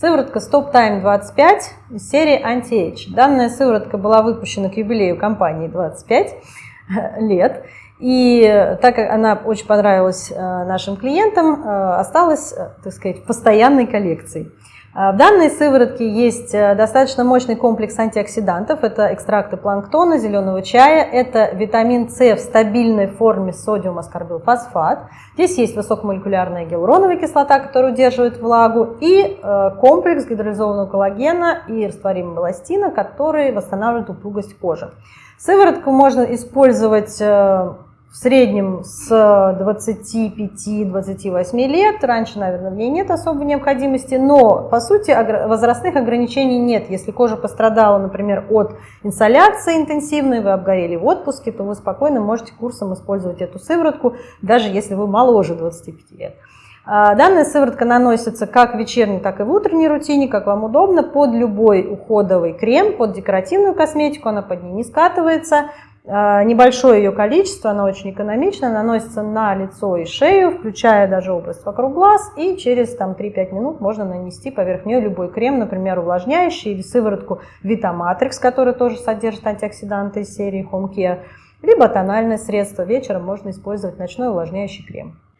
Сыворотка Stop Time 25 из серии Anti-Age. Данная сыворотка была выпущена к юбилею компании 25 лет. И так как она очень понравилась э, нашим клиентам, э, осталась, э, так сказать, в постоянной коллекции. В данной сыворотке есть достаточно мощный комплекс антиоксидантов. Это экстракты планктона, зеленого чая, это витамин С в стабильной форме содиум аскорбилфосфат. Здесь есть высокомолекулярная гиалуроновая кислота, которая удерживает влагу, и комплекс гидролизованного коллагена и растворимого эластина, который восстанавливает упругость кожи. Сыворотку можно использовать в среднем с 25-28 лет. Раньше, наверное, в ней нет особой необходимости, но, по сути, возрастных ограничений нет. Если кожа пострадала, например, от инсоляции интенсивной, вы обгорели в отпуске, то вы спокойно можете курсом использовать эту сыворотку, даже если вы моложе 25 лет. А, данная сыворотка наносится как в вечерней, так и в утренней рутине, как вам удобно, под любой уходовый крем, под декоративную косметику, она под ней не скатывается. А, небольшое ее количество, она очень экономична, наносится на лицо и шею, включая даже область вокруг глаз, и через 3-5 минут можно нанести поверх нее любой крем, например, увлажняющий или сыворотку Витаматрикс, который тоже содержит антиоксиданты из серии Home Care, либо тональное средство. Вечером можно использовать ночной увлажняющий крем.